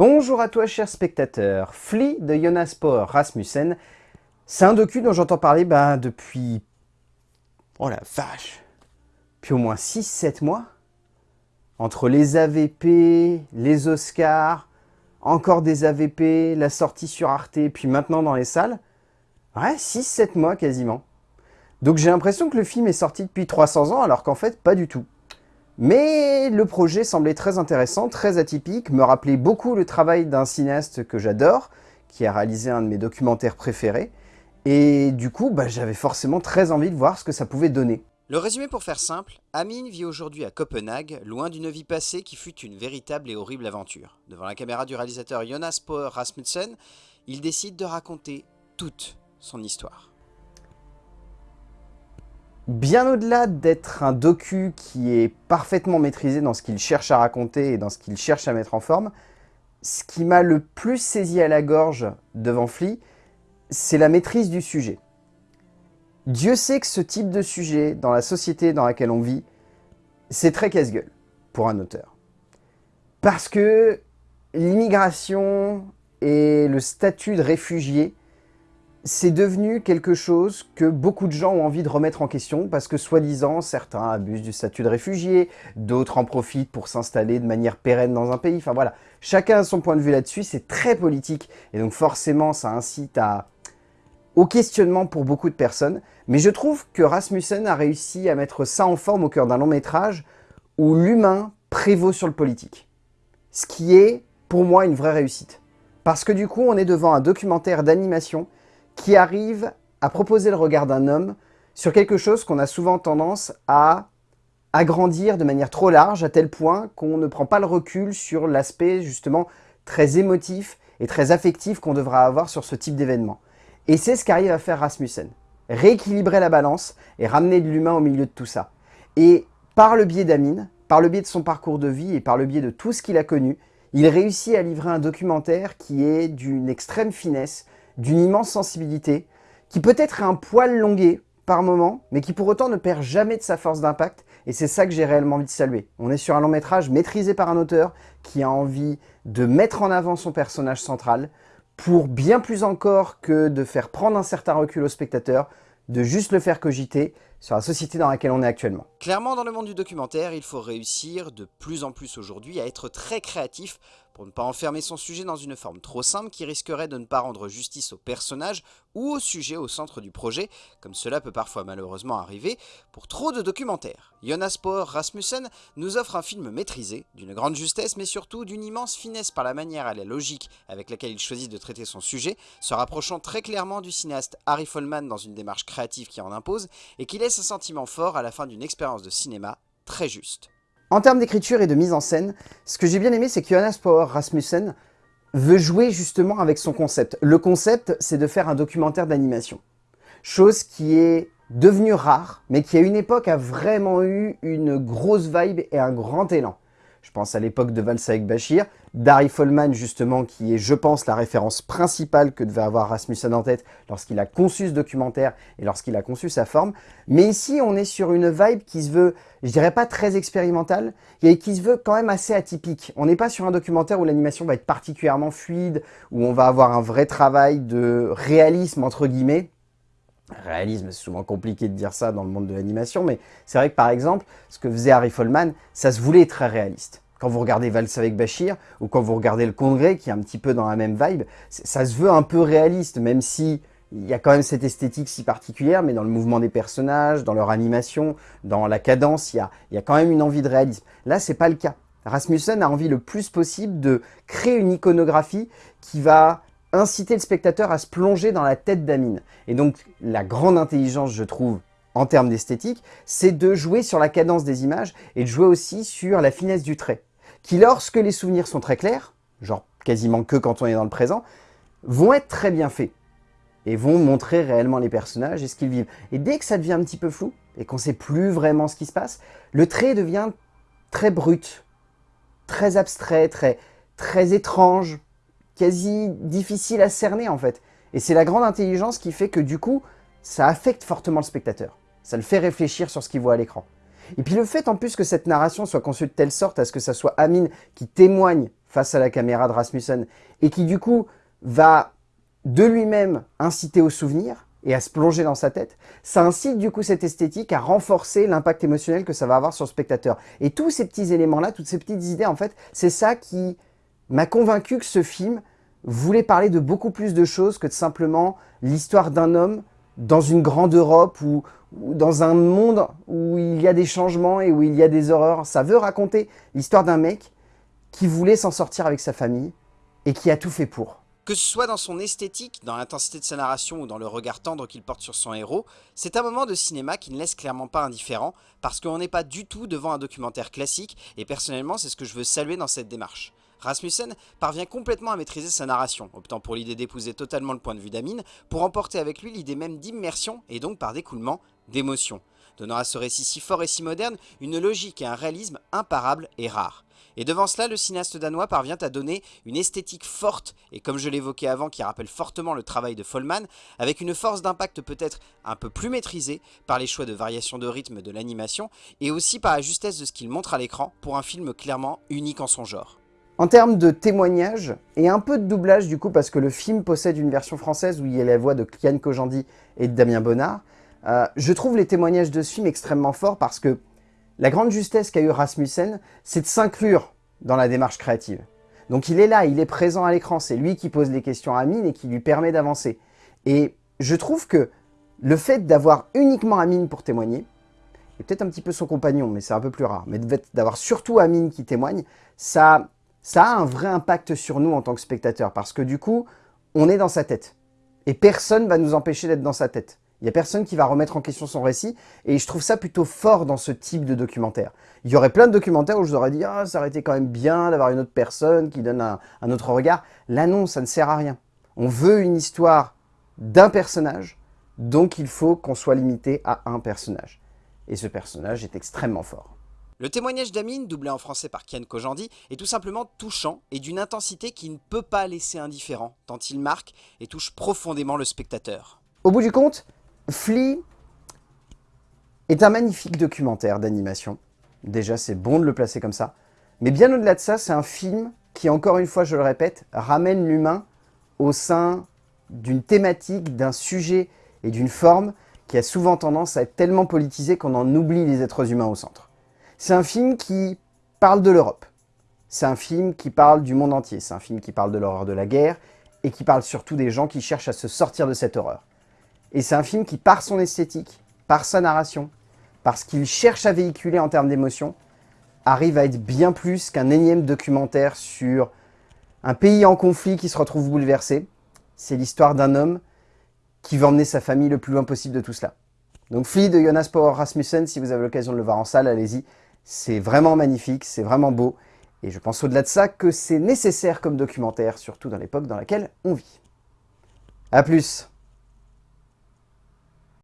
Bonjour à toi chers spectateurs, Flea de Jonas Power Rasmussen, c'est un docu dont j'entends parler bah, depuis... Oh la vache Depuis au moins 6-7 mois Entre les AVP, les Oscars, encore des AVP, la sortie sur Arte, puis maintenant dans les salles. Ouais, 6-7 mois quasiment. Donc j'ai l'impression que le film est sorti depuis 300 ans, alors qu'en fait, pas du tout. Mais le projet semblait très intéressant, très atypique, me rappelait beaucoup le travail d'un cinéaste que j'adore, qui a réalisé un de mes documentaires préférés, et du coup, bah, j'avais forcément très envie de voir ce que ça pouvait donner. Le résumé pour faire simple, Amin vit aujourd'hui à Copenhague, loin d'une vie passée qui fut une véritable et horrible aventure. Devant la caméra du réalisateur Jonas Power Rasmussen, il décide de raconter toute son histoire. Bien au-delà d'être un docu qui est parfaitement maîtrisé dans ce qu'il cherche à raconter et dans ce qu'il cherche à mettre en forme, ce qui m'a le plus saisi à la gorge devant Flea, c'est la maîtrise du sujet. Dieu sait que ce type de sujet, dans la société dans laquelle on vit, c'est très casse-gueule pour un auteur. Parce que l'immigration et le statut de réfugié c'est devenu quelque chose que beaucoup de gens ont envie de remettre en question parce que soi-disant, certains abusent du statut de réfugié, d'autres en profitent pour s'installer de manière pérenne dans un pays. Enfin voilà, chacun a son point de vue là-dessus, c'est très politique et donc forcément ça incite à... au questionnement pour beaucoup de personnes. Mais je trouve que Rasmussen a réussi à mettre ça en forme au cœur d'un long métrage où l'humain prévaut sur le politique. Ce qui est, pour moi, une vraie réussite. Parce que du coup, on est devant un documentaire d'animation qui arrive à proposer le regard d'un homme sur quelque chose qu'on a souvent tendance à agrandir de manière trop large, à tel point qu'on ne prend pas le recul sur l'aspect justement très émotif et très affectif qu'on devra avoir sur ce type d'événement. Et c'est ce qu'arrive à faire Rasmussen. Rééquilibrer la balance et ramener de l'humain au milieu de tout ça. Et par le biais d'Amine, par le biais de son parcours de vie et par le biais de tout ce qu'il a connu, il réussit à livrer un documentaire qui est d'une extrême finesse, d'une immense sensibilité, qui peut être un poil longué par moment, mais qui pour autant ne perd jamais de sa force d'impact, et c'est ça que j'ai réellement envie de saluer. On est sur un long métrage maîtrisé par un auteur qui a envie de mettre en avant son personnage central, pour bien plus encore que de faire prendre un certain recul au spectateur, de juste le faire cogiter sur la société dans laquelle on est actuellement. Clairement, dans le monde du documentaire, il faut réussir de plus en plus aujourd'hui à être très créatif pour ne pas enfermer son sujet dans une forme trop simple qui risquerait de ne pas rendre justice au personnage ou au sujet au centre du projet, comme cela peut parfois malheureusement arriver pour trop de documentaires. Jonas Power Rasmussen nous offre un film maîtrisé, d'une grande justesse mais surtout d'une immense finesse par la manière et la logique avec laquelle il choisit de traiter son sujet, se rapprochant très clairement du cinéaste Harry Folman dans une démarche créative qui en impose et qui laisse un sentiment fort à la fin d'une expérience de cinéma très juste. En termes d'écriture et de mise en scène, ce que j'ai bien aimé, c'est que Jonas Power Rasmussen veut jouer justement avec son concept. Le concept, c'est de faire un documentaire d'animation. Chose qui est devenue rare, mais qui à une époque a vraiment eu une grosse vibe et un grand élan. Je pense à l'époque de Valsa avec Bachir, Darry Folman justement, qui est, je pense, la référence principale que devait avoir Rasmussen en tête lorsqu'il a conçu ce documentaire et lorsqu'il a conçu sa forme. Mais ici, on est sur une vibe qui se veut, je dirais pas très expérimentale, et qui se veut quand même assez atypique. On n'est pas sur un documentaire où l'animation va être particulièrement fluide, où on va avoir un vrai travail de réalisme, entre guillemets, réalisme, c'est souvent compliqué de dire ça dans le monde de l'animation, mais c'est vrai que par exemple, ce que faisait Harry Folman, ça se voulait très réaliste. Quand vous regardez Valse avec Bachir, ou quand vous regardez Le Congrès, qui est un petit peu dans la même vibe, ça se veut un peu réaliste, même si il y a quand même cette esthétique si particulière, mais dans le mouvement des personnages, dans leur animation, dans la cadence, il y a, il y a quand même une envie de réalisme. Là, c'est pas le cas. Rasmussen a envie le plus possible de créer une iconographie qui va inciter le spectateur à se plonger dans la tête d'Amine. Et donc, la grande intelligence, je trouve, en termes d'esthétique, c'est de jouer sur la cadence des images et de jouer aussi sur la finesse du trait, qui lorsque les souvenirs sont très clairs, genre quasiment que quand on est dans le présent, vont être très bien faits et vont montrer réellement les personnages et ce qu'ils vivent. Et dès que ça devient un petit peu flou et qu'on sait plus vraiment ce qui se passe, le trait devient très brut, très abstrait, très, très étrange, quasi difficile à cerner en fait. Et c'est la grande intelligence qui fait que du coup, ça affecte fortement le spectateur. Ça le fait réfléchir sur ce qu'il voit à l'écran. Et puis le fait en plus que cette narration soit conçue de telle sorte à ce que ça soit Amine qui témoigne face à la caméra de Rasmussen et qui du coup va de lui-même inciter au souvenir et à se plonger dans sa tête, ça incite du coup cette esthétique à renforcer l'impact émotionnel que ça va avoir sur le spectateur. Et tous ces petits éléments-là, toutes ces petites idées, en fait, c'est ça qui m'a convaincu que ce film voulait parler de beaucoup plus de choses que de simplement l'histoire d'un homme dans une grande Europe ou, dans un monde où il y a des changements et où il y a des horreurs. Ça veut raconter l'histoire d'un mec qui voulait s'en sortir avec sa famille et qui a tout fait pour. Que ce soit dans son esthétique, dans l'intensité de sa narration ou dans le regard tendre qu'il porte sur son héros, c'est un moment de cinéma qui ne laisse clairement pas indifférent parce qu'on n'est pas du tout devant un documentaire classique et personnellement c'est ce que je veux saluer dans cette démarche. Rasmussen parvient complètement à maîtriser sa narration, optant pour l'idée d'épouser totalement le point de vue d'Amine, pour emporter avec lui l'idée même d'immersion et donc par découlement d'émotion, donnant à ce récit si fort et si moderne une logique et un réalisme imparables et rares. Et devant cela, le cinéaste danois parvient à donner une esthétique forte, et comme je l'évoquais avant, qui rappelle fortement le travail de Follman, avec une force d'impact peut-être un peu plus maîtrisée par les choix de variation de rythme de l'animation, et aussi par la justesse de ce qu'il montre à l'écran pour un film clairement unique en son genre. En termes de témoignage, et un peu de doublage du coup, parce que le film possède une version française où il y a la voix de Kian Kojandi et de Damien Bonnard, euh, je trouve les témoignages de ce film extrêmement forts parce que la grande justesse qu'a eu Rasmussen, c'est de s'inclure dans la démarche créative. Donc il est là, il est présent à l'écran, c'est lui qui pose les questions à Amine et qui lui permet d'avancer. Et je trouve que le fait d'avoir uniquement Amine pour témoigner, et peut-être un petit peu son compagnon, mais c'est un peu plus rare, mais d'avoir surtout Amine qui témoigne, ça ça a un vrai impact sur nous en tant que spectateurs, parce que du coup, on est dans sa tête. Et personne va nous empêcher d'être dans sa tête. Il n'y a personne qui va remettre en question son récit, et je trouve ça plutôt fort dans ce type de documentaire. Il y aurait plein de documentaires où je vous aurais dit « Ah, ça aurait été quand même bien d'avoir une autre personne qui donne un, un autre regard ». Là non, ça ne sert à rien. On veut une histoire d'un personnage, donc il faut qu'on soit limité à un personnage. Et ce personnage est extrêmement fort. Le témoignage d'Amine, doublé en français par Kian Kojandi, est tout simplement touchant et d'une intensité qui ne peut pas laisser indifférent, tant il marque et touche profondément le spectateur. Au bout du compte, Flea est un magnifique documentaire d'animation. Déjà, c'est bon de le placer comme ça. Mais bien au-delà de ça, c'est un film qui, encore une fois, je le répète, ramène l'humain au sein d'une thématique, d'un sujet et d'une forme qui a souvent tendance à être tellement politisée qu'on en oublie les êtres humains au centre. C'est un film qui parle de l'Europe. C'est un film qui parle du monde entier. C'est un film qui parle de l'horreur de la guerre et qui parle surtout des gens qui cherchent à se sortir de cette horreur. Et c'est un film qui, par son esthétique, par sa narration, parce qu'il cherche à véhiculer en termes d'émotion, arrive à être bien plus qu'un énième documentaire sur un pays en conflit qui se retrouve bouleversé. C'est l'histoire d'un homme qui veut emmener sa famille le plus loin possible de tout cela. Donc Flea de Jonas Power Rasmussen, si vous avez l'occasion de le voir en salle, allez-y. C'est vraiment magnifique, c'est vraiment beau. Et je pense au-delà de ça que c'est nécessaire comme documentaire, surtout dans l'époque dans laquelle on vit. A plus